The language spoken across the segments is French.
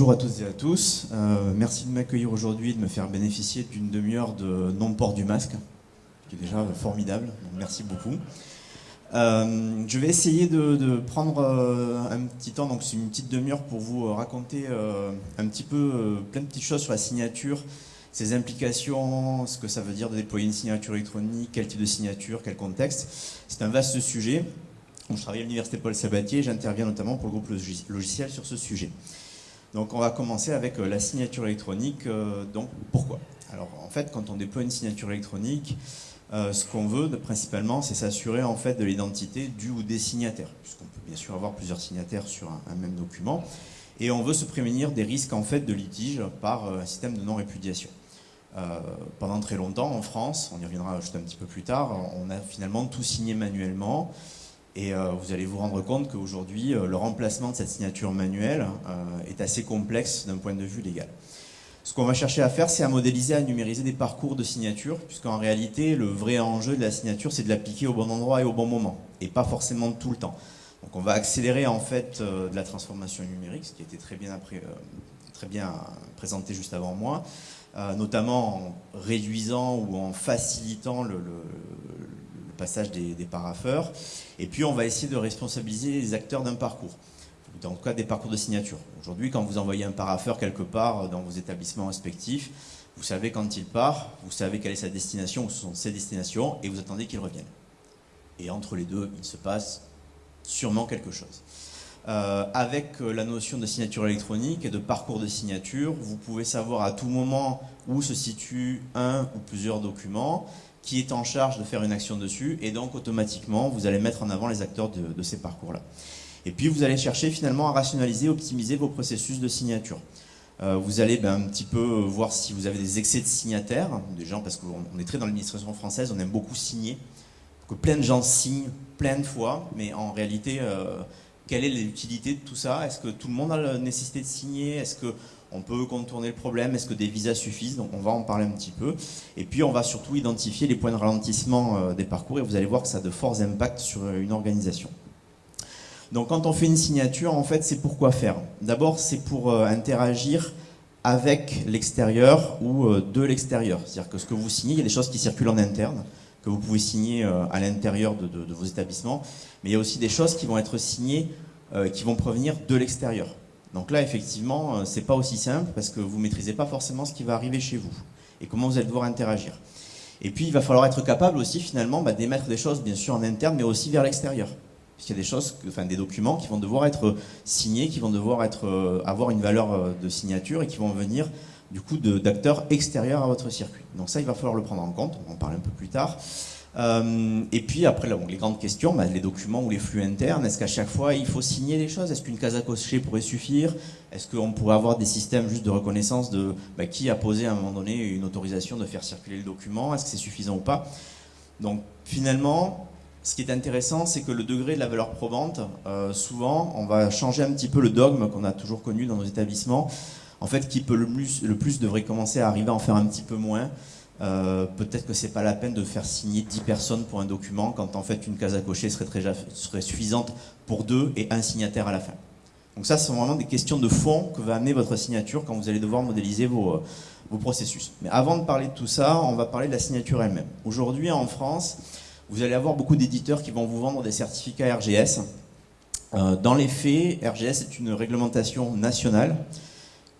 bonjour à toutes et à tous. Euh, merci de m'accueillir aujourd'hui et de me faire bénéficier d'une demi-heure de non-port du masque, qui est déjà formidable. Merci beaucoup. Euh, je vais essayer de, prendre euh, un petit temps, donc c'est une petite demi-heure pour vous raconter un petit peu plein de petites choses sur la signature, ses implications, ce que ça veut dire de déployer une signature électronique, quel type de signature, quel contexte. C'est un vaste sujet. Je travaille à l'université Paul Sabatier, j'interviens notamment pour le groupe logiciel sur ce sujet. Donc on va commencer avec euh, la signature électronique. Euh, donc pourquoi? Alors en fait, quand on déploie une signature électronique, euh, ce qu'on veut principalement, c'est s'assurer en fait de l'identité du ou des signataires, puisqu'on peut bien sûr avoir plusieurs signataires sur un, même document, et on veut se prémunir des risques en fait de litige par un système de non-répudiation. pendant très longtemps, en France, on y reviendra juste un petit peu plus tard, on a finalement tout signé manuellement. Et euh, vous allez vous rendre compte qu'aujourd'hui, euh, le remplacement de cette signature manuelle euh, est assez complexe d'un point de vue légal. Ce qu'on va chercher à faire, c'est à modéliser, à numériser des parcours de signature, puisqu'en réalité, le vrai enjeu de la signature, c'est de l'appliquer au bon endroit et au bon moment, et pas forcément tout le temps. Donc on va accélérer en fait la transformation numérique, ce qui a été très bien, très bien présenté juste avant moi, notamment en réduisant ou en facilitant le, passage des, des, paraffeurs. Et puis on va essayer de responsabiliser les acteurs d'un parcours, dans le cas des parcours de signature. Aujourd'hui, quand vous envoyez un paraffeur quelque part dans vos établissements respectifs, vous savez quand il part, vous savez quelle est sa destination, ou sont ses destinations, et vous attendez qu'il revienne. Et entre les deux, il se passe sûrement quelque chose. Euh, avec euh, la notion de signature électronique et de parcours de signature, vous pouvez savoir à tout moment où se situe un ou plusieurs documents qui est en charge de faire une action dessus, et donc automatiquement, vous allez mettre en avant les acteurs de, ces parcours-là. Et puis, vous allez chercher finalement à rationaliser, optimiser vos processus de signature. Euh, vous allez ben, un petit peu voir si vous avez des excès de signataires, des gens, parce qu'on est très dans l'administration française, on aime beaucoup signer, que plein de gens signent plein de fois, mais en réalité, euh, quelle est l'utilité de tout ça? Est-ce que tout le monde a la nécessité de signer? On peut contourner le problème, est-ce que des visas suffisent Donc on va en parler un petit peu. Et puis on va surtout identifier les points de ralentissement euh, des parcours et vous allez voir que ça a de forts impacts sur euh, une organisation. Donc quand on fait une signature, en fait, c'est pour quoi faire? D'abord, c'est pour euh, interagir avec l'extérieur ou de l'extérieur. C'est-à-dire que ce que vous signez, il y a des choses qui circulent en interne, que vous pouvez signer à l'intérieur de, de, vos établissements, mais il y a aussi des choses qui vont être signées, qui vont provenir de l'extérieur. Donc là, effectivement, euh, c'est pas aussi simple parce que vous maîtrisez pas forcément ce qui va arriver chez vous et comment vous allez devoir interagir. Et puis, il va falloir être capable aussi, finalement, bah, d'émettre des choses, bien sûr, en interne, mais aussi vers l'extérieur. Puisqu'il y a des choses, enfin, des documents qui vont devoir être signés, qui vont devoir être, euh, avoir une valeur euh, de signature et qui vont venir, du coup, d'acteurs extérieurs à votre circuit. Donc ça, il va falloir le prendre en compte, on en parler un peu plus tard. Euh, et puis après, les grandes questions, bah, les documents ou les flux internes, est-ce qu'à chaque fois il faut signer les choses? Est-ce qu'une case à cocher pourrait suffire? Est-ce qu'on pourrait avoir des systèmes juste de reconnaissance de bah, qui a posé à un moment donné une autorisation de faire circuler le document? Est-ce que c'est suffisant ou pas? Donc finalement, ce qui est intéressant, c'est que le degré de la valeur probante, euh, souvent, on va changer un petit peu le dogme qu'on a toujours connu dans nos établissements. En fait, qui peut le plus, le plus devrait commencer à arriver à en faire un petit peu moins. Euh, peut-être que c'est pas la peine de faire signer 10 personnes pour un document quand en fait une case à cocher serait, suffisante pour deux et un signataire à la fin. Donc ça, ce sont vraiment des questions de fond que va amener votre signature quand vous allez devoir modéliser vos, euh, vos processus. Mais avant de parler de tout ça, on va parler de la signature elle-même. Aujourd'hui, en France, vous allez avoir beaucoup d'éditeurs qui vont vous vendre des certificats RGS. Euh, dans les faits, RGS est une réglementation nationale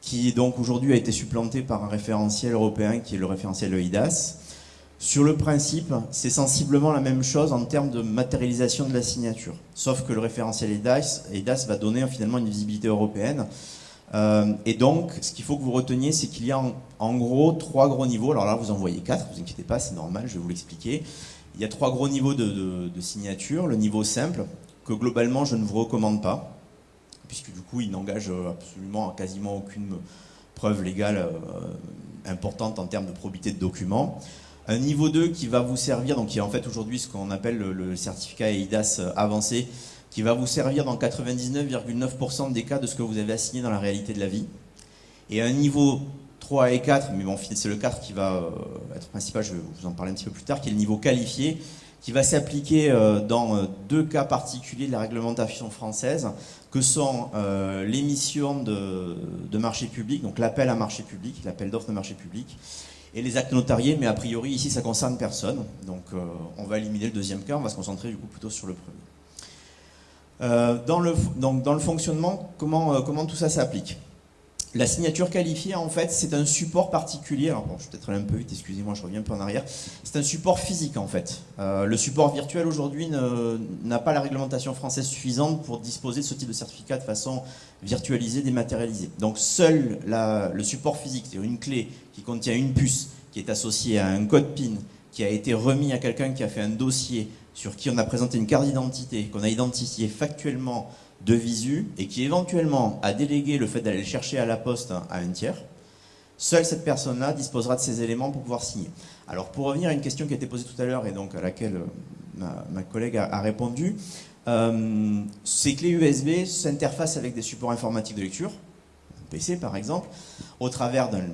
qui donc aujourd'hui a été supplanté par un référentiel européen qui est le référentiel EIDAS. Sur le principe, c'est sensiblement la même chose en termes de matérialisation de la signature, sauf que le référentiel EIDAS, EIDAS va donner finalement une visibilité européenne. Euh, et donc, ce qu'il faut que vous reteniez, c'est qu'il y a en, gros trois gros niveaux. Alors là, vous en voyez quatre, vous inquiétez pas, c'est normal, je vais vous l'expliquer. Il y a trois gros niveaux de, de signature. Le niveau simple, que globalement, je ne vous recommande pas puisque du coup, il n'engage euh, absolument quasiment aucune preuve légale euh, importante en termes de probité de documents. Un niveau 2 qui va vous servir, donc qui est en fait aujourd'hui ce qu'on appelle le, certificat EIDAS euh, avancé, qui va vous servir dans 99,9% des cas de ce que vous avez assigné dans la réalité de la vie. Et un niveau 3 et 4, mais bon, c'est le 4 qui va être principal, je vais vous en parler un petit peu plus tard, qui est le niveau qualifié, qui va s'appliquer dans deux cas particuliers de la réglementation française, que sont l'émission de, marché public, donc l'appel à marché public, l'appel d'offres de marché public, et les actes notariés, mais a priori ici ça concerne personne, donc euh, on va éliminer le deuxième cas, on va se concentrer du coup plutôt sur le premier. Euh, dans, le, fonctionnement, euh, comment tout ça s'applique? La signature qualifiée, en fait, c'est un support particulier. Alors, bon, je vais peut-être aller un peu vite, excusez-moi, je reviens un peu en arrière. C'est un support physique, en fait. le support virtuel, aujourd'hui, n'a pas la réglementation française suffisante pour disposer de ce type de certificat de façon virtualisée, dématérialisée. Donc, seul le support physique, c'est-à-dire une clé qui contient une puce qui est associée à un code PIN qui a été remis à quelqu'un qui a fait un dossier sur qui on a présenté une carte d'identité, qu'on a identifié factuellement de visu et qui éventuellement a délégué le fait d'aller le chercher à la poste à un tiers, seule cette personne-là disposera de ces éléments pour pouvoir signer. Alors pour revenir à une question qui a été posée tout à l'heure et donc à laquelle euh, ma, collègue a, répondu, euh, ces clés USB s'interfacent avec des supports informatiques de lecture, PC par exemple, au travers d'un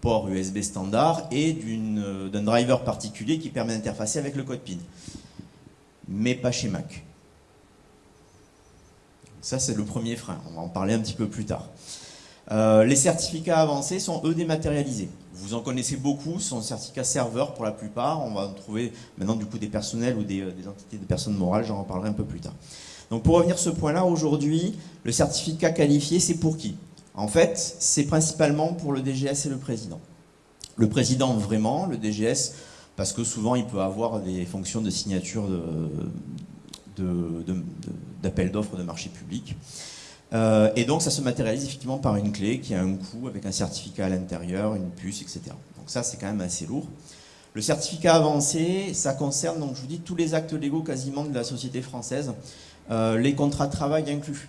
port USB standard et euh, d'un driver particulier qui permet d'interfacer avec le code PIN. Mais pas chez Mac. Ça, c'est le premier frein. On va en parler un petit peu plus tard. Euh, les certificats avancés sont, eux, dématérialisés. Vous en connaissez beaucoup, ce sont des certificats serveurs pour la plupart. On va en trouver maintenant du coup des personnels ou des, euh, des entités de personnes morales, j'en reparlerai un peu plus tard. Donc pour revenir à ce point-là, aujourd'hui, le certificat qualifié, c'est pour qui? En fait, c'est principalement pour le DGS et le président. Le président vraiment, le DGS, parce que souvent il peut avoir des fonctions de signature d'appel d'offres de marché public. Euh, et donc ça se matérialise effectivement par une clé qui a un coût avec un certificat à l'intérieur, une puce, etc. Donc ça c'est quand même assez lourd. Le certificat avancé, ça concerne, donc je vous dis, tous les actes légaux quasiment de la société française, euh, les contrats de travail inclus.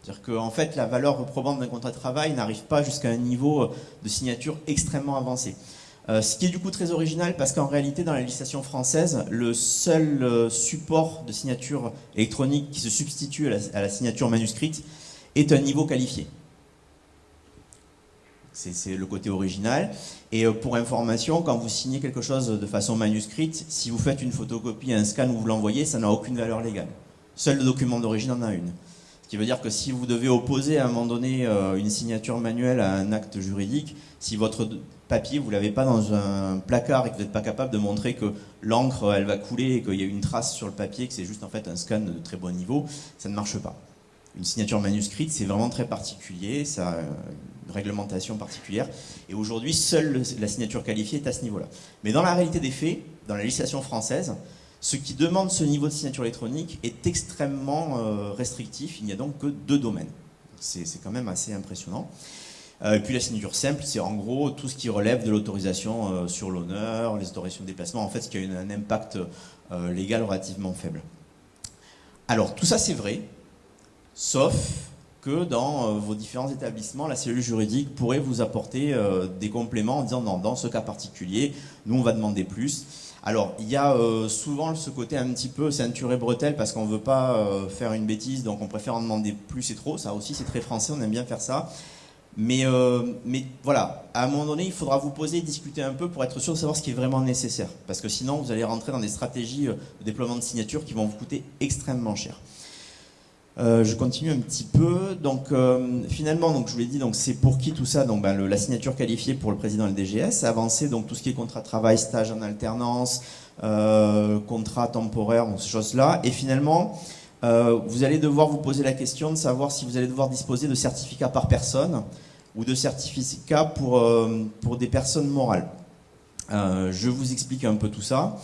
C'est-à-dire qu'en fait, la valeur probante d'un contrat de travail n'arrive pas jusqu'à un niveau de signature extrêmement avancé. Euh, ce qui est du coup très original parce qu'en réalité, dans la législation française, le seul euh, support de signature électronique qui se substitue à la, signature manuscrite est un niveau qualifié. C'est le côté original. Et euh, pour information, quand vous signez quelque chose de façon manuscrite, si vous faites une photocopie, un scan ou vous l'envoyez, ça n'a aucune valeur légale. Seul le document d'origine en a une. Ce qui veut dire que si vous devez opposer à un moment donné une signature manuelle à un acte juridique, si votre papier, vous l'avez pas dans un placard et que vous n'êtes pas capable de montrer que l'encre, elle va couler et qu'il y a une trace sur le papier, que c'est juste en fait un scan de très bon niveau, ça ne marche pas. Une signature manuscrite, c'est vraiment très particulier, ça a une réglementation particulière. Et aujourd'hui, seule la signature qualifiée est à ce niveau-là. Mais dans la réalité des faits, dans la législation française, ce qui demande ce niveau de signature électronique est extrêmement euh, restrictif, il n'y a donc que deux domaines. C'est quand même assez impressionnant. Euh, et puis la signature simple, c'est en gros tout ce qui relève de l'autorisation euh, sur l'honneur, les autorisations de déplacement, en fait ce qui a un impact légal relativement faible. Alors tout ça c'est vrai, sauf que dans vos différents établissements, la cellule juridique pourrait vous apporter des compléments en disant non, dans ce cas particulier, nous on va demander plus. Alors, il y a euh, souvent ce côté un petit peu ceinture et bretelle parce qu'on ne veut pas euh, faire une bêtise, donc on préfère en demander plus et trop. Ça aussi, c'est très français, on aime bien faire ça. Mais, euh, mais voilà, à un moment donné, il faudra vous poser discuter un peu pour être sûr de savoir ce qui est vraiment nécessaire. Parce que sinon, vous allez rentrer dans des stratégies de déploiement de signatures qui vont vous coûter extrêmement cher. Euh, je continue un petit peu. Donc euh, finalement, donc je vous l'ai dit, c'est pour qui tout ça? Donc ben, la signature qualifiée pour le président et le DGS, avancer donc tout ce qui est contrat de travail, stage en alternance, euh, contrat temporaire, donc ces choses-là. Et finalement, vous allez devoir vous poser la question de savoir si vous allez devoir disposer de certificats par personne ou de certificats pour, pour des personnes morales. je vous explique un peu tout ça.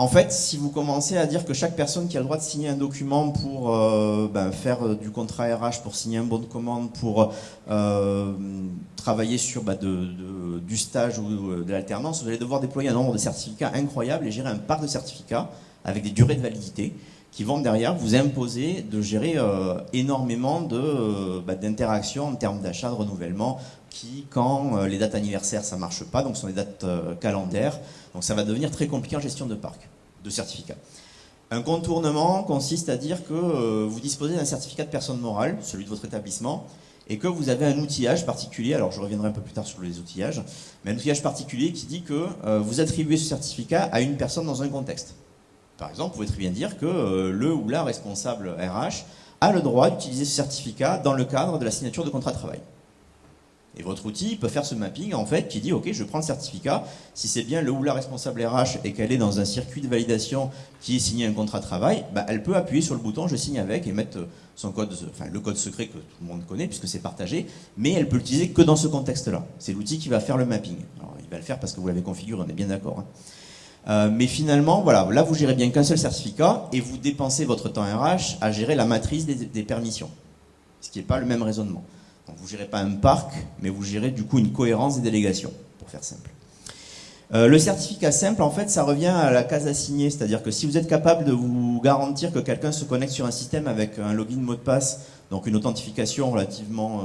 En fait, si vous commencez à dire que chaque personne qui a le droit de signer un document pour euh, ben, faire euh, du contrat RH, pour signer un bon de commande, pour euh, travailler sur ben, du stage ou de l'alternance, vous allez devoir déployer un nombre de certificats incroyable et gérer un parc de certificats avec des durées de validité qui vont derrière vous imposer de gérer énormément ben, d'interactions en termes d'achat, de renouvellement, qui, quand les dates anniversaires, ça ne marche pas, donc ce sont des dates calendaires, donc ça va devenir très compliqué en gestion de parc, de certificats. Un contournement consiste à dire que euh, vous disposez d'un certificat de personne morale, celui de votre établissement, et que vous avez un outillage particulier, alors je reviendrai un peu plus tard sur les outillages, mais un outillage particulier qui dit que euh, vous attribuez ce certificat à une personne dans un contexte. Par exemple, vous pouvez très bien dire que euh, le ou la responsable RH a le droit d'utiliser ce certificat dans le cadre de la signature de contrat de travail. Et votre outil peut faire ce mapping en fait qui dit ok je prends le certificat, si c'est bien le ou la responsable RH et qu'elle est dans un circuit de validation qui est signé un contrat de travail, bah, elle peut appuyer sur le bouton je signe avec et mettre son code, enfin le code secret que tout le monde connaît puisque c'est partagé, mais elle peut l'utiliser que dans ce contexte-là. C'est l'outil qui va faire le mapping. Il va le faire parce que vous l'avez configuré, on est bien d'accord. Hein. Euh, mais finalement, voilà, là vous gérez bien qu'un seul certificat et vous dépensez votre temps RH à gérer la matrice des, permissions, ce qui n'est pas le même raisonnement vous ne gérez pas un parc, mais vous gérez du coup une cohérence des délégations, pour faire simple. Euh, le certificat simple, en fait, ça revient à la case assignée, c'est-à-dire que si vous êtes capable de vous garantir que quelqu'un se connecte sur un système avec un login mot de passe, donc une authentification relativement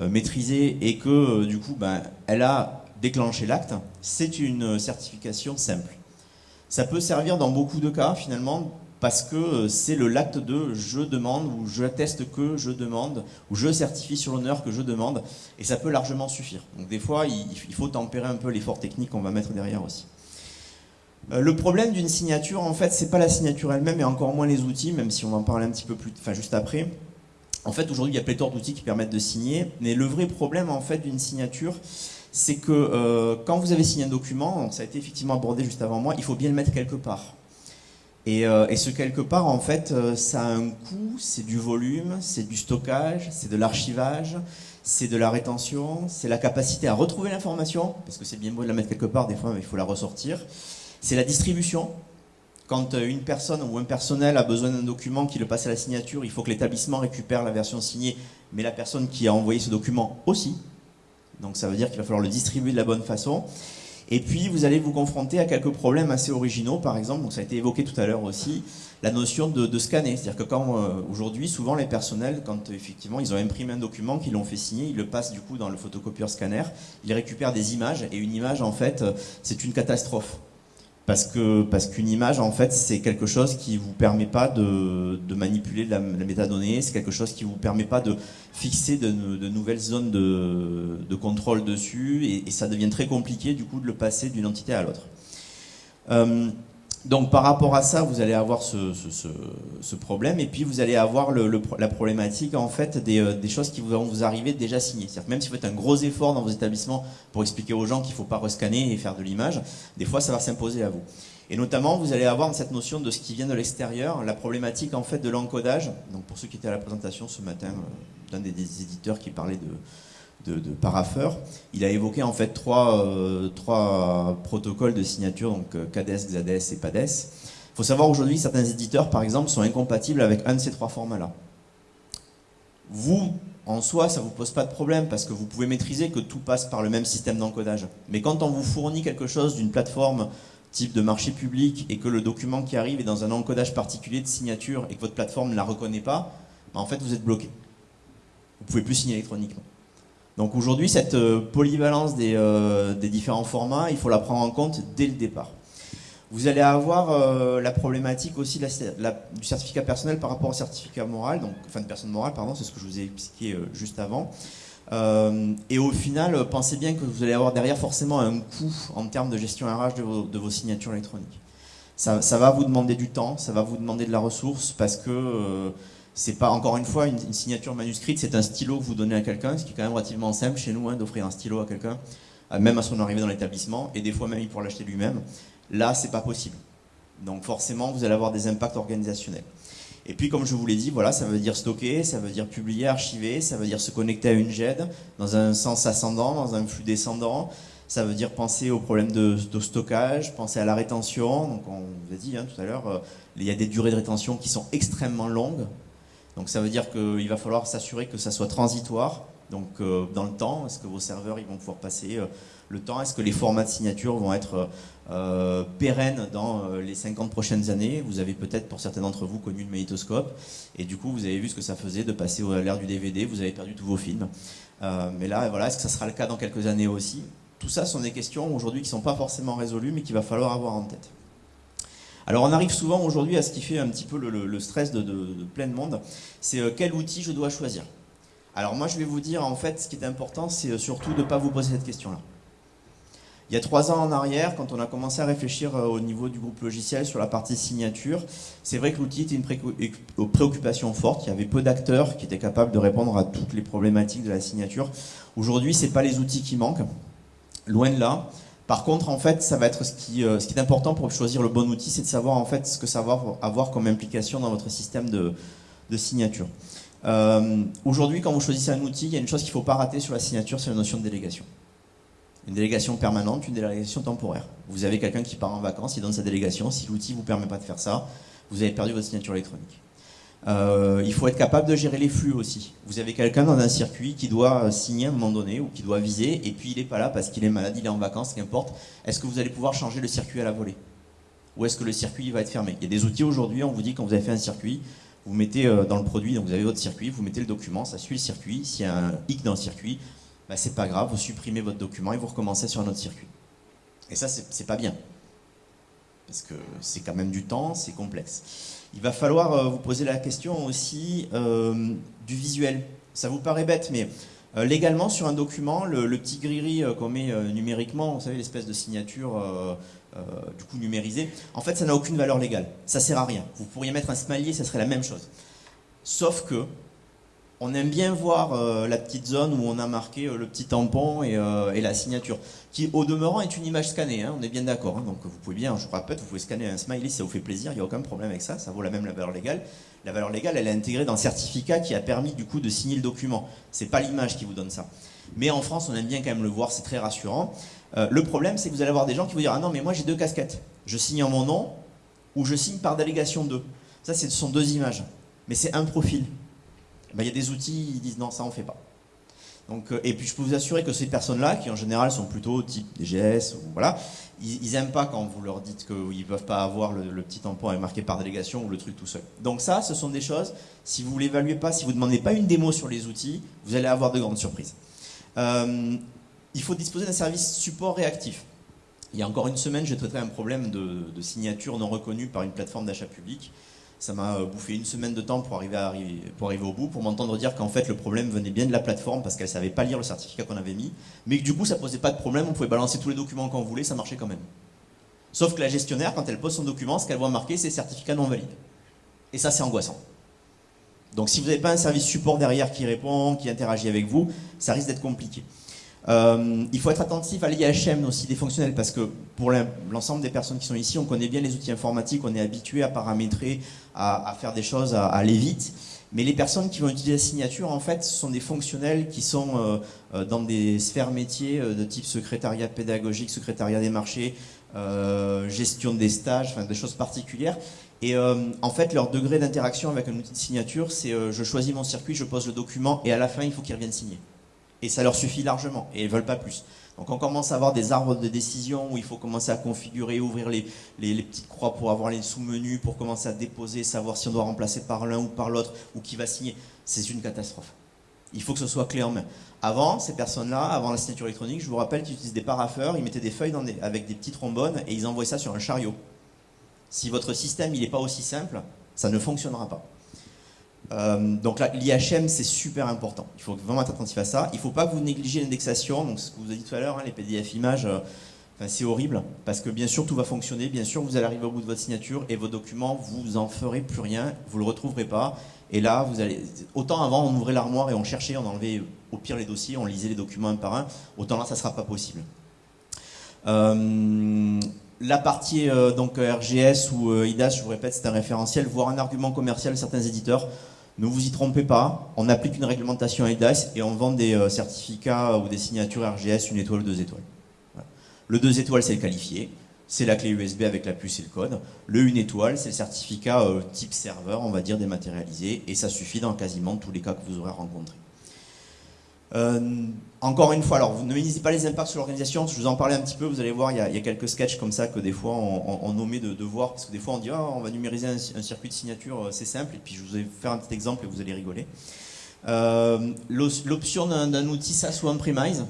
euh, maîtrisée, et que du coup, ben, elle a déclenché l'acte, c'est une certification simple. Ça peut servir dans beaucoup de cas, finalement, parce que euh, c'est le l'acte de je demande ou je atteste que je demande ou je certifie sur l'honneur que je demande et ça peut largement suffire. Donc des fois il faut tempérer un peu l'effort technique qu'on va mettre derrière aussi. Euh, le problème d'une signature en fait c'est pas la signature elle-même et encore moins les outils même si on va en parler un petit peu plus enfin juste après. En fait aujourd'hui il y a pléthore d'outils qui permettent de signer mais le vrai problème en fait d'une signature c'est que euh, quand vous avez signé un document, ça a été effectivement abordé juste avant moi, il faut bien le mettre quelque part. Euh, et, ce quelque part, en fait, euh, ça a un coût, c'est du volume, c'est du stockage, c'est de l'archivage, c'est de la rétention, c'est la capacité à retrouver l'information, parce que c'est bien beau de la mettre quelque part, des fois, mais il faut la ressortir. C'est la distribution. Quand euh, une personne ou un personnel a besoin d'un document qui le passe à la signature, il faut que l'établissement récupère la version signée, mais la personne qui a envoyé ce document aussi. Donc ça veut dire qu'il va falloir le distribuer de la bonne façon. Et puis, vous allez vous confronter à quelques problèmes assez originaux. Par exemple, donc ça a été évoqué tout à l'heure aussi, la notion de, scanner. C'est-à-dire que quand euh, aujourd'hui, souvent les personnels, quand effectivement ils ont imprimé un document, qu'ils l'ont fait signer, ils le passent du coup dans le photocopieur scanner, ils récupèrent des images. Et une image, en fait, euh, c'est une catastrophe parce que parce qu'une image en fait c'est quelque chose qui vous permet pas de, manipuler la, métadonnée, c'est quelque chose qui vous permet pas de fixer de, nouvelles zones de, contrôle dessus et, ça devient très compliqué du coup de le passer d'une entité à l'autre. Euh, donc par rapport à ça, vous allez avoir ce, problème et puis vous allez avoir la problématique en fait euh, des, choses qui vont vous arriver déjà signées. C'est-à-dire même si vous faites un gros effort dans vos établissements pour expliquer aux gens qu'il ne faut pas rescanner et faire de l'image, des fois ça va s'imposer à vous. Et notamment, vous allez avoir cette notion de ce qui vient de l'extérieur, la problématique en fait de l'encodage. Donc pour ceux qui étaient à la présentation ce matin euh, d'un des éditeurs qui parlait de, de, de Il a évoqué en fait trois, euh, protocoles de signature, donc euh, CADES, XADES et PADES. Il faut savoir aujourd'hui, certains éditeurs, par exemple, sont incompatibles avec un de ces trois formats-là. Vous, en soi, ça ne vous pose pas de problème parce que vous pouvez maîtriser que tout passe par le même système d'encodage. Mais quand on vous fournit quelque chose d'une plateforme type de marché public et que le document qui arrive est dans un encodage particulier de signature et que votre plateforme ne la reconnaît pas, bah, en fait vous êtes bloqué. Vous ne pouvez plus signer électroniquement. Donc aujourd'hui, cette euh, polyvalence euh, des, différents formats, il faut la prendre en compte dès le départ. Vous allez avoir euh, la problématique aussi du certificat personnel par rapport au certificat moral, donc, enfin de personne morale, pardon, c'est ce que je vous ai expliqué juste avant. et au final, pensez bien que vous allez avoir derrière forcément un coût en termes de gestion RH de vos, signatures électroniques. Ça, ça, va vous demander du temps, ça va vous demander de la ressource parce que c'est pas, encore une fois, une, signature manuscrite, c'est un stylo que vous donnez à quelqu'un, ce qui est quand même relativement simple chez nous, hein, d'offrir un stylo à quelqu'un, euh, même à son arrivée dans l'établissement, et des fois même il pourra l'acheter lui-même. Là, c'est pas possible. Donc forcément, vous allez avoir des impacts organisationnels. Et puis, comme je vous l'ai dit, voilà, ça veut dire stocker, ça veut dire publier, archiver, ça veut dire se connecter à une GED dans un sens ascendant, dans un flux descendant. Ça veut dire penser au problème de, stockage, penser à la rétention. Donc, on vous a dit hein, tout à l'heure, euh, il y a des durées de rétention qui sont extrêmement longues. Donc ça veut dire qu'il va falloir s'assurer que ça soit transitoire, donc euh, dans le temps, est-ce que vos serveurs ils vont pouvoir passer euh, le temps, est-ce que les formats de signature vont être euh, pérennes dans les 50 prochaines années? Vous avez peut-être pour certains d'entre vous connu le magnétoscope, et du coup vous avez vu ce que ça faisait de passer à l'ère du DVD, vous avez perdu tous vos films. mais là, voilà, est-ce que ça sera le cas dans quelques années aussi? Tout ça sont des questions aujourd'hui qui ne sont pas forcément résolues, mais qu'il va falloir avoir en tête. Alors on arrive souvent aujourd'hui à ce qui fait un petit peu le, stress de, plein de monde, c'est euh, quel outil je dois choisir? Alors moi je vais vous dire en fait ce qui est important c'est surtout de ne pas vous poser cette question-là. Il y a trois ans en arrière, quand on a commencé à réfléchir euh, au niveau du groupe logiciel sur la partie signature, c'est vrai que l'outil était une préoccupation forte. Il y avait peu d'acteurs qui étaient capables de répondre à toutes les problématiques de la signature. Aujourd'hui, ce n'est pas les outils qui manquent, loin de là. Par contre, en fait, ça va être ce qui, euh, ce qui est important pour choisir le bon outil, c'est de savoir en fait ce que ça va avoir comme implication dans votre système de, signature. Euh, aujourd'hui, quand vous choisissez un outil, il y a une chose qu'il ne faut pas rater sur la signature, c'est la notion de délégation. Une délégation permanente, une délégation temporaire. Vous avez quelqu'un qui part en vacances, il donne sa délégation. Si l'outil ne vous permet pas de faire ça, vous avez perdu votre signature électronique. Euh, il faut être capable de gérer les flux aussi. Vous avez quelqu'un dans un circuit qui doit signer à un moment donné ou qui doit viser et puis il n'est pas là parce qu'il est malade, il est en vacances, qu'importe. Est-ce que vous allez pouvoir changer le circuit à la volée? Ou est-ce que le circuit va être fermé? Il y a des outils aujourd'hui, on vous dit quand vous avez fait un circuit, vous mettez euh, dans le produit, donc vous avez votre circuit, vous mettez le document, ça suit le circuit. S'il y a un hic dans le circuit, bah, c'est pas grave, vous supprimez votre document et vous recommencez sur un autre circuit. Et ça, c'est pas bien. Parce que c'est quand même du temps, c'est complexe. Il va falloir euh, vous poser la question aussi euh, du visuel. Ça vous paraît bête, mais euh, légalement, sur un document, le, petit gris qu'on met numériquement, vous savez, l'espèce de signature du coup numérisée, en fait, ça n'a aucune valeur légale. Ça sert à rien. Vous pourriez mettre un smiley, ça serait la même chose. Sauf que on aime bien voir euh, la petite zone où on a marqué euh, le petit tampon euh, et, la signature, qui au demeurant est une image scannée, hein, on est bien d'accord. Hein. donc vous pouvez bien, je vous rappelle, vous pouvez scanner un smiley si ça vous fait plaisir, il n'y a aucun problème avec ça, ça vaut la même valeur légale. La valeur légale, elle est intégrée dans le certificat qui a permis du coup de signer le document. C'est pas l'image qui vous donne ça. Mais en France, on aime bien quand même le voir, c'est très rassurant. le problème, c'est que vous allez avoir des gens qui vont dire Ah non, mais moi j'ai deux casquettes. Je signe en mon nom ou je signe par délégation 2. Ça, ce sont deux images. Mais c'est un profil. Ben, il y a des outils, ils disent non, ça on fait pas. Donc, euh, et puis je peux vous assurer que ces personnes-là, qui en général sont plutôt type DGS, voilà, ils, n'aiment pas quand vous leur dites qu'ils ne peuvent pas avoir le, petit tampon marqué par délégation ou le truc tout seul. Donc ça, ce sont des choses, si vous ne l'évaluez pas, si vous ne demandez pas une démo sur les outils, vous allez avoir de grandes surprises. Euh, il faut disposer d'un service support réactif. Il y a encore une semaine, j'ai traité un problème de signature non reconnue par une plateforme d'achat public. Ça m'a euh, bouffé une semaine de temps pour arriver, au bout, pour m'entendre dire qu'en fait le problème venait bien de la plateforme parce qu'elle savait pas lire le certificat qu'on avait mis, mais que du coup ça posait pas de problème, on pouvait balancer tous les documents qu'on voulait, ça marchait quand même. Sauf que la gestionnaire, quand elle pose son document, ce qu'elle voit marqué, c'est certificat non valide. Et ça, c'est angoissant. Donc si vous n'avez pas un service support derrière qui répond, qui interagit avec vous, ça risque d'être compliqué. Euh, il faut être attentif à l'IHM aussi des fonctionnels parce que pour l'ensemble des personnes qui sont ici, on connaît bien les outils informatiques, on est habitué à paramétrer, à, faire des choses, à, aller vite. Mais les personnes qui vont utiliser la signature, en fait, ce sont des fonctionnels qui sont euh, euh, dans des sphères métiers de type secrétariat pédagogique, secrétariat des marchés, gestion des stages, enfin des choses particulières. Et en fait, leur degré d'interaction avec un outil de signature, c'est je choisis mon circuit, je pose le document, et à la fin, il faut qu'ils reviennent signer. Et ça leur suffit largement, et ils ne veulent pas plus. Donc on commence à avoir des arbres de décision où il faut commencer à configurer, ouvrir les, les, petites croix pour avoir les sous-menus, pour commencer à déposer, savoir si on doit remplacer par l'un ou par l'autre, ou qui va signer. C'est une catastrophe. Il faut que ce soit clé en main. Avant, ces personnes-là, avant la signature électronique, je vous rappelle qu'ils utilisaient des paraffeurs, ils mettaient des feuilles avec des petits trombones et ils envoyaient ça sur un chariot. Si votre système n'est pas aussi simple, ça ne fonctionnera pas. Euh, donc l'IHM, c'est super important. Il faut vraiment être attentif à ça. Il ne faut pas vous négligiez l'indexation. Donc, ce que vous avez dit tout à l'heure, hein, les PDF images, euh, c'est horrible. Parce que bien sûr, tout va fonctionner. Bien sûr, vous allez arriver au bout de votre signature et vos documents, vous en ferez plus rien. Vous ne le retrouverez pas. Et là, vous allez. Autant avant, on ouvrait l'armoire et on cherchait, on enlevait au pire les dossiers, on lisait les documents un par un. Autant là, ça ne sera pas possible. Euh, la partie donc RGS ou IDAS, je vous répète, c'est un référentiel, voire un argument commercial certains éditeurs. Ne vous y trompez pas, on applique une réglementation EIDAS et on vend des euh, certificats ou des signatures RGS une étoile ou deux étoiles. Le deux étoiles, c'est le qualifié, c'est la clé USB avec la puce et le code. Le une étoile, c'est le certificat euh, type serveur, on va dire dématérialisé, et ça suffit dans quasiment tous les cas que vous aurez rencontrés. Euh, encore une fois, alors vous ne minimisez pas les impacts sur l'organisation, je vous en parlais un petit peu, vous allez voir, il y a, quelques sketchs comme ça que des fois on, on, omet de, voir, parce que des fois on dit ah, on va numériser un, circuit de signature, euh, c'est simple, et puis je vous vais faire un petit exemple et vous allez rigoler. Euh, l'option d'un outil SaaS ou on-premise,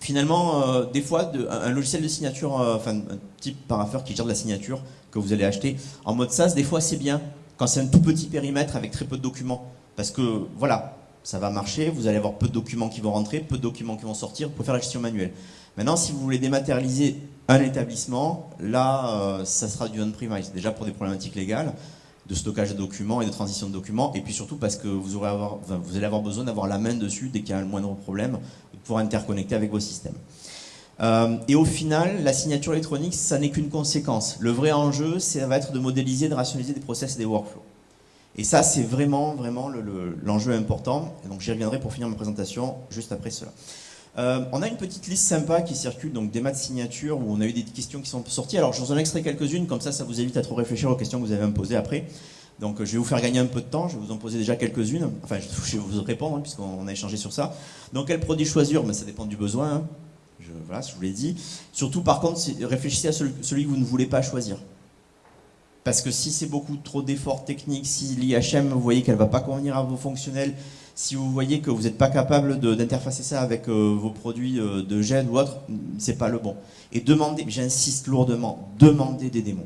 finalement, des fois, un, logiciel de signature, enfin un type paraffeur qui gère de la signature que vous allez acheter en mode SaaS, des fois c'est bien, quand c'est un tout petit périmètre avec très peu de documents, parce que voilà, ça va marcher, vous allez avoir peu de documents qui vont rentrer, peu de documents qui vont sortir, vous pouvez faire la gestion manuelle. Maintenant, si vous voulez dématérialiser un établissement, là, euh, ça sera du on-premise, déjà pour des problématiques légales, de stockage de documents et de transition de documents, et puis surtout parce que vous, allez avoir besoin d'avoir la main dessus dès qu'il y a le moindre problème, pouvoir interconnecter avec vos systèmes. Euh, et au final, la signature électronique, ça n'est qu'une conséquence. Le vrai enjeu, ça va être de modéliser, de rationaliser des process et des workflows. Et ça, c'est vraiment, vraiment l'enjeu important. Donc j'y reviendrai pour finir ma présentation juste après cela. Euh, on a une petite liste sympa qui circule, donc des maths signatures, où on a eu des questions qui sont sorties. Alors je vous en extrait quelques-unes, comme ça, ça vous évite à trop réfléchir aux questions que vous avez à me poser après. Donc je vais vous faire gagner un peu de temps, je vais vous en poser déjà quelques-unes. Enfin, je vais vous répondre, hein, puisqu'on a échangé sur ça. Donc quel produit choisir? Ben, Ça dépend du besoin. Hein. Je, voilà, je vous l'ai dit. Surtout, par contre, réfléchissez à celui, que vous ne voulez pas choisir. Parce que si c'est beaucoup trop d'efforts techniques, si l'IHM, vous voyez qu'elle ne va pas convenir à vos fonctionnels, si vous voyez que vous n'êtes pas capable d'interfacer ça avec euh, vos produits euh, de gène ou autre, c'est pas le bon. Et demandez, j'insiste lourdement, demandez des démos.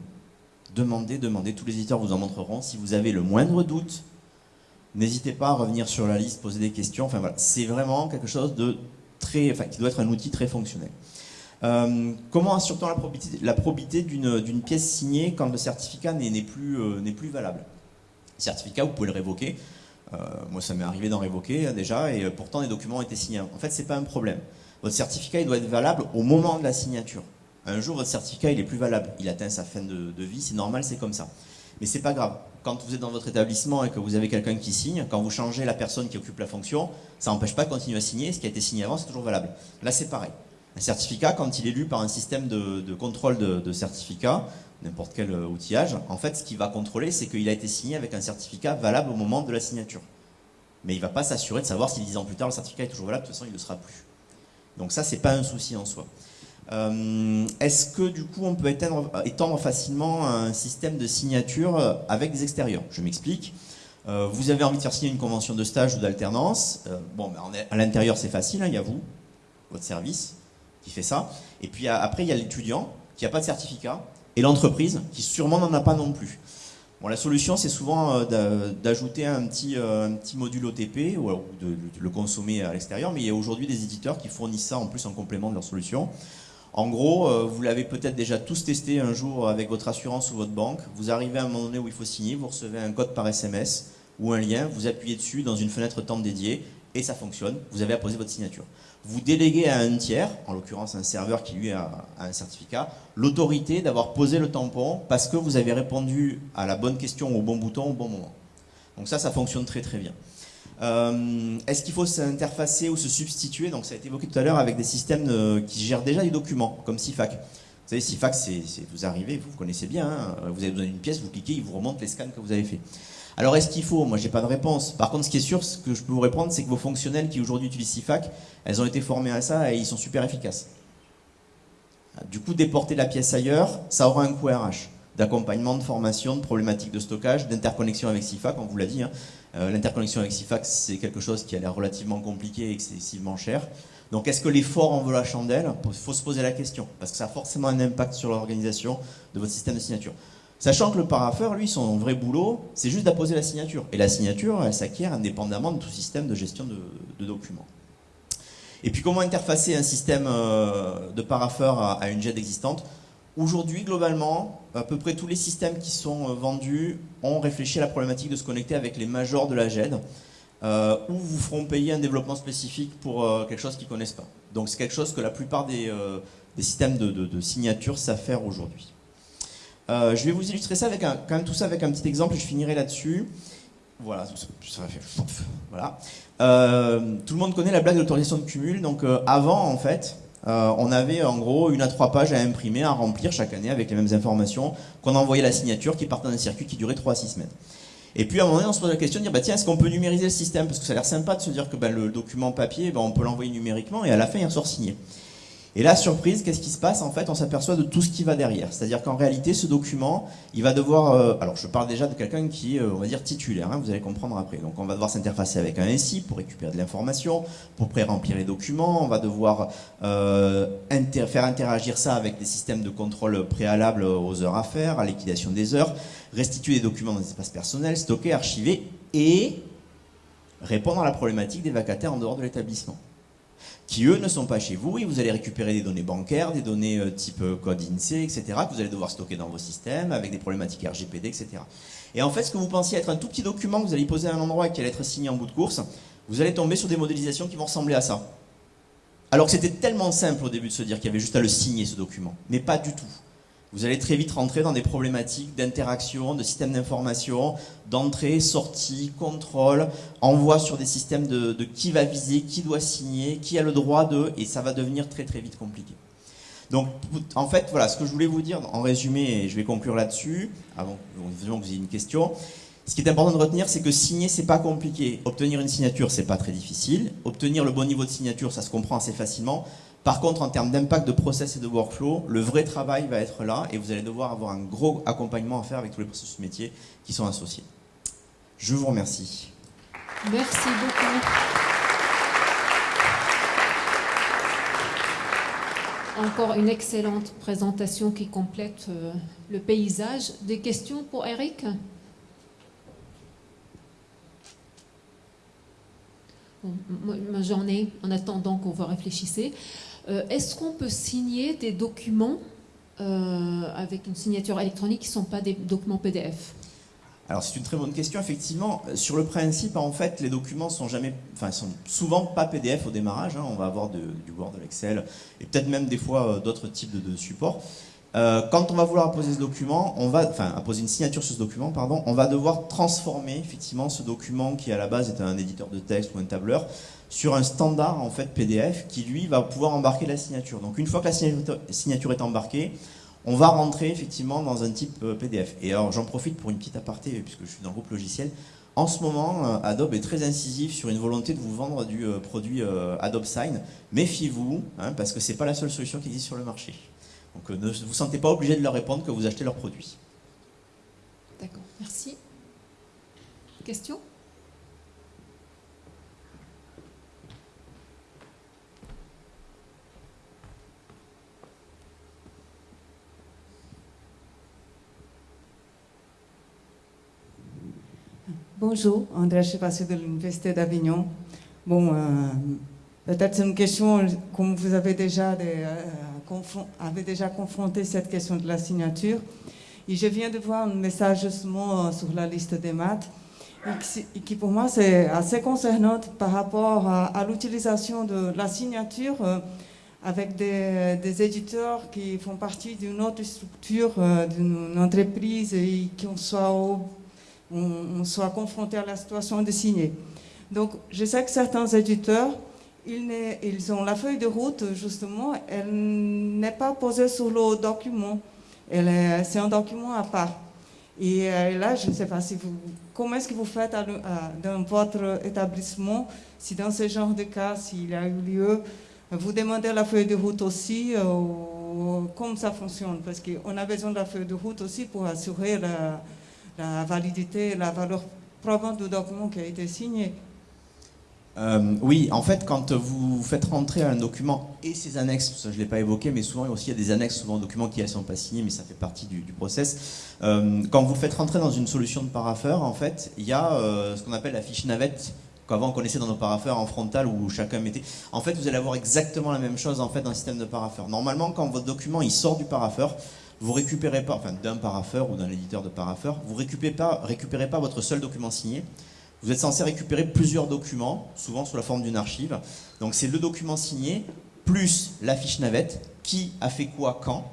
Demandez, demandez, tous les éditeurs vous en montreront. Si vous avez le moindre doute, n'hésitez pas à revenir sur la liste, poser des questions. Enfin voilà, c'est vraiment quelque chose de très, enfin, qui doit être un outil très fonctionnel. Euh, comment assure-t-on la probité, d'une pièce signée quand le certificat n'est plus, euh, plus valable? Le certificat, vous pouvez le révoquer. Euh, moi, ça m'est arrivé d'en révoquer déjà, et pourtant les documents été signés. En fait, ce n'est pas un problème. Votre certificat, il doit être valable au moment de la signature. Un jour, votre certificat, il est plus valable. Il atteint sa fin de, vie, c'est normal, c'est comme ça. Mais c'est pas grave. Quand vous êtes dans votre établissement et que vous avez quelqu'un qui signe, quand vous changez la personne qui occupe la fonction, ça n'empêche pas de continuer à signer. Ce qui a été signé avant, c'est toujours valable. Là, c'est pareil. Un certificat, quand il est lu par un système de, contrôle de, certificat, n'importe quel euh, outillage, en fait, ce qu'il va contrôler, c'est qu'il a été signé avec un certificat valable au moment de la signature. Mais il ne va pas s'assurer de savoir si dix ans plus tard, le certificat est toujours valable, de toute façon, il ne le sera plus. Donc ça, c'est pas un souci en soi. Euh, est-ce que du coup on peut étendre, facilement un système de signature avec des extérieurs? Je m'explique. Euh, vous avez envie de faire signer une convention de stage ou d'alternance. Euh, bon, ben, à l'intérieur c'est facile, hein, il y a vous, votre service qui fait ça. Et puis après il y a l'étudiant qui n'a pas de certificat et l'entreprise qui sûrement n'en a pas non plus. Bon, la solution, c'est souvent d'ajouter un petit, petit module OTP ou de, le consommer à l'extérieur, mais il y a aujourd'hui des éditeurs qui fournissent ça en plus en complément de leur solution. En gros, euh, vous l'avez peut-être déjà tous testé un jour avec votre assurance ou votre banque. Vous arrivez à un moment donné où il faut signer, vous recevez un code par SMS ou un lien, vous appuyez dessus dans une fenêtre temps dédiée et ça fonctionne. Vous avez apposé votre signature. Vous déléguez à un tiers, en l'occurrence un serveur qui lui a un certificat, l'autorité d'avoir posé le tampon parce que vous avez répondu à la bonne question au bon bouton au bon moment. Donc ça, ça fonctionne très très bien. Euh, est-ce qu'il faut s'interfacer ou se substituer? Donc ça a été évoqué tout à l'heure avec des systèmes euh, qui gèrent déjà des documents, comme CIFAC. Vous savez, CIFAC, c'est vous arrivez, vous, connaissez bien, hein, vous avez besoin d'une pièce, vous cliquez, il vous remonte les scans que vous avez fait. Alors est-ce qu'il faut? Moi, j'ai pas de réponse. Par contre, ce qui est sûr, ce que je peux vous répondre, c'est que vos fonctionnels qui aujourd'hui utilisent CIFAC, elles ont été formées à ça et ils sont super efficaces. Du coup, déporter la pièce ailleurs, ça aura un coût RH d'accompagnement, de formation, de problématiques de stockage, d'interconnexion avec CIFAC, on vous l'a dit. Hein. Euh, l'interconnexion avec CIFAC, c'est quelque chose qui a l'air relativement compliqué et excessivement cher. Donc est-ce que l'effort en vaut la chandelle? Il faut se poser la question, parce que ça a forcément un impact sur l'organisation de votre système de signature. Sachant que le paraffeur, lui, son vrai boulot, c'est juste d'apposer la signature. Et la signature, elle s'acquiert indépendamment de tout système de gestion de, documents. Et puis comment interfacer un système euh, de paraffeur à, une jet existante? Aujourd'hui, globalement, à peu près tous les systèmes qui sont euh, vendus ont réfléchi à la problématique de se connecter avec les majors de la GED, euh, ou vous feront payer un développement spécifique pour quelque chose qu'ils ne connaissent pas. Donc c'est quelque chose que la plupart des, systèmes de, signature savent faire aujourd'hui. Je vais vous illustrer ça avec un, quand même tout ça avec un petit exemple je finirai là-dessus. Voilà. Voilà. tout le monde connaît la blague de l'autorisation de cumul. Donc avant, en fait, euh, on avait en gros une à trois pages à imprimer, à remplir chaque année avec les mêmes informations, qu'on envoyait la signature qui partait d'un circuit qui durait 3 à 6 semaines. Et puis à un moment donné, on se pose la question de dire, bah, tiens, est-ce qu'on peut numériser le système? Parce que ça a l'air sympa de se dire que bah, le document papier, bah, on peut l'envoyer numériquement et à la fin, il ressort signé. Et là, surprise, qu'est-ce qui se passe En fait, on s'aperçoit de tout ce qui va derrière. C'est-à-dire qu'en réalité, ce document, il va devoir... Euh, alors, je parle déjà de quelqu'un qui est, euh, on va dire, titulaire, hein, vous allez comprendre après. Donc, on va devoir s'interfacer avec un SI pour récupérer de l'information, pour pré-remplir les documents, on va devoir euh, faire interagir ça avec des systèmes de contrôle préalables aux heures à faire, à liquidation des heures, restituer des documents dans des espaces personnels, stocker, archiver, et répondre à la problématique des vacataires en dehors de l'établissement qui eux ne sont pas chez vous et vous allez récupérer des données bancaires, des données euh, type euh, code INSEE, etc., que vous allez devoir stocker dans vos systèmes avec des problématiques RGPD, etc. Et en fait, ce que vous pensiez être un tout petit document que vous allez poser à un endroit et qui allait être signé en bout de course, vous allez tomber sur des modélisations qui vont ressembler à ça. Alors que c'était tellement simple au début de se dire qu'il y avait juste à le signer ce document, mais pas du tout vous allez très vite rentrer dans des problématiques d'interaction, de système d'information, d'entrée, sortie, contrôle, envoi sur des systèmes de, qui va viser, qui doit signer, qui a le droit de, et ça va devenir très très vite compliqué. Donc, en fait, voilà, ce que je voulais vous dire en résumé, et je vais conclure là-dessus, avant que vous ayez une question. Ce qui est important de retenir, c'est que signer, c'est pas compliqué. Obtenir une signature, c'est pas très difficile. Obtenir le bon niveau de signature, ça se comprend assez facilement. Par contre, en termes d'impact de process et de workflow, le vrai travail va être là et vous allez devoir avoir un gros accompagnement à faire avec tous les processus métiers qui sont associés. Je vous remercie. Merci beaucoup. Encore une excellente présentation qui complète euh, le paysage. Des questions pour Eric? J'en ai en attendant qu'on vous réfléchissez. Euh, est-ce qu'on peut signer des documents euh, avec une signature électronique qui ne sont pas des documents PDF alors c'est une très bonne question. Effectivement, sur le principe, en fait, les documents sont jamais, enfin, sont souvent pas PDF au démarrage. Hein. On va avoir du Word, de l'Excel et peut-être même des fois euh, d'autres types de, supports. quand on va vouloir apposer ce document, on va, enfin, apposer une signature sur ce document, pardon, on va devoir transformer effectivement ce document qui à la base est un éditeur de texte ou un tableur sur un standard en fait PDF qui lui va pouvoir embarquer la signature. Donc une fois que la signature est embarquée, on va rentrer effectivement dans un type euh, PDF. Et alors j'en profite pour une petite aparté puisque je suis dans le groupe logiciel. En ce moment, euh, Adobe est très incisif sur une volonté de vous vendre du euh, produit Adobe Sign. Méfiez-vous, hein, parce que ce n'est pas la seule solution qui existe sur le marché. Donc ne vous sentez pas obligé de leur répondre que vous achetez leur produit. D'accord, merci. Question? Bonjour, André Chepassé de l'Université d'Avignon. Bon, euh, peut-être c'est une question, comme vous avez déjà, euh, déjà confronté cette question de la signature. Et je viens de voir un message justement euh, sur la liste des maths, et qui, pour moi c'est assez concernant par rapport à, l'utilisation de la signature avec des, des, éditeurs qui font partie d'une autre structure, d'une entreprise et qui soit on, soit confronté à la situation de signer. Donc, je sais que certains éditeurs, ils, ont la feuille de route, justement, elle n'est pas posée sur le document. C'est un document à part. Et euh, là, je ne sais pas si comment est-ce que vous faites dans votre établissement, si dans ce genre de cas, s'il a eu lieu, vous demandez la feuille de route aussi, euh, comment ça fonctionne? Parce qu'on a besoin de la feuille de route aussi pour assurer la, la validité, la valeur probante du document qui a été signé. Euh, oui, en fait, quand vous faites rentrer un document et ses annexes, ça je ne l'ai pas évoqué, mais souvent aussi il y a des annexes souvent documents qui ne sont pas signés, mais ça fait partie du, process. Euh, quand vous faites rentrer dans une solution de paraffeur, en fait, il y a euh, ce qu'on appelle la fiche navette qu'avant on connaissait dans nos paraffeurs en frontal où chacun mettait. En fait, vous allez avoir exactement la même chose en fait dans le système de paraffeur. Normalement, quand votre document il sort du paraffeur, vous récupérez pas, enfin d'un paraffeur ou d'un éditeur de paraffeur, vous récupérez pas, récupérez pas votre seul document signé. Vous êtes censé récupérer plusieurs documents, souvent sous la forme d'une archive. Donc c'est le document signé plus la fiche navette, qui a fait quoi quand.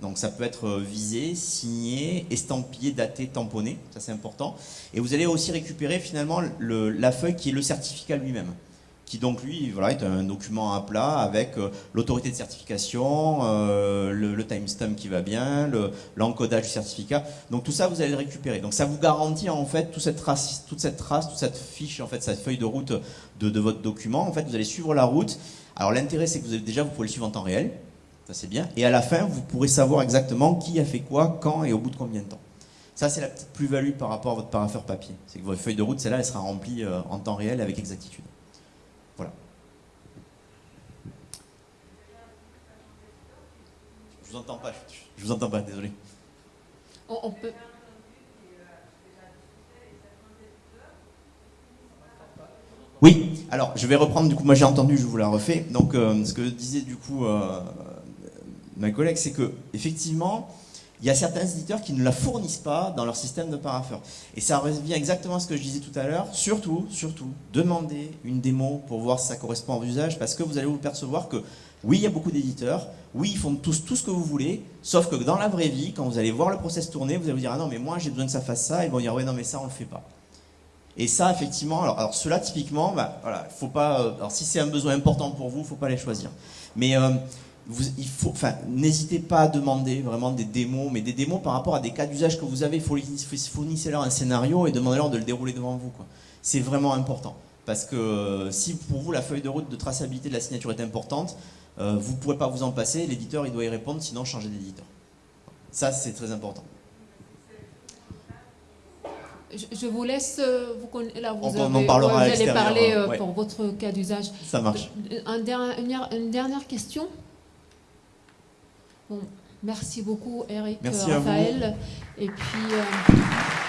Donc ça peut être visé, signé, estampillé, daté, tamponné, ça c'est important. Et vous allez aussi récupérer finalement la feuille qui est le certificat lui-même qui donc lui voilà, est un document à plat avec euh, l'autorité de certification, euh, le, timestamp qui va bien, l'encodage du certificat. Donc tout ça, vous allez le récupérer. Donc ça vous garantit en fait toute cette trace, toute cette trace, toute cette fiche, en fait, cette feuille de route de, votre document. En fait, vous allez suivre la route. Alors l'intérêt, c'est que vous avez, déjà, vous pouvez le suivre en temps réel. Ça c'est bien. Et à la fin, vous pourrez savoir exactement qui a fait quoi, quand et au bout de combien de temps. Ça, c'est la petite plus-value par rapport à votre paraffeur papier. C'est que votre feuille de route, celle-là, elle sera remplie euh, en temps réel avec exactitude. Vous entends pas, je, vous entends pas, désolé. On, peut. Oui, alors je vais reprendre, du coup, moi j'ai entendu, je vous la refais. Donc euh, ce que disait du coup euh, ma collègue, c'est que effectivement, il y a certains éditeurs qui ne la fournissent pas dans leur système de parapheur. Et ça revient exactement à ce que je disais tout à l'heure. Surtout, surtout, demandez une démo pour voir si ça correspond à vos usages, parce que vous allez vous percevoir que oui, il y a beaucoup d'éditeurs, oui, ils font tous tout ce que vous voulez, sauf que dans la vraie vie, quand vous allez voir le process tourner, vous allez vous dire, ah non, mais moi j'ai besoin que ça fasse ça, ils vont dire, ouais, non, mais ça on le fait pas. Et ça, effectivement, alors, alors cela typiquement, bah, voilà, faut pas, euh, alors si c'est un besoin important pour vous, faut pas les choisir. Mais euh, il n'hésitez pas à demander vraiment des démos, mais des démos par rapport à des cas d'usage que vous avez. Fournissez-leur un scénario et demandez-leur de le dérouler devant vous. C'est vraiment important. Parce que euh, si pour vous la feuille de route de traçabilité de la signature est importante, euh, vous ne pourrez pas vous en passer. L'éditeur, il doit y répondre, sinon changez d'éditeur. Ça, c'est très important. Je, vous laisse, euh, vous, là, vous, On en parlera allez parler pour votre cas d'usage. Ça marche. une dernière question? Merci beaucoup Eric, merci Raphaël. Et puis. Euh,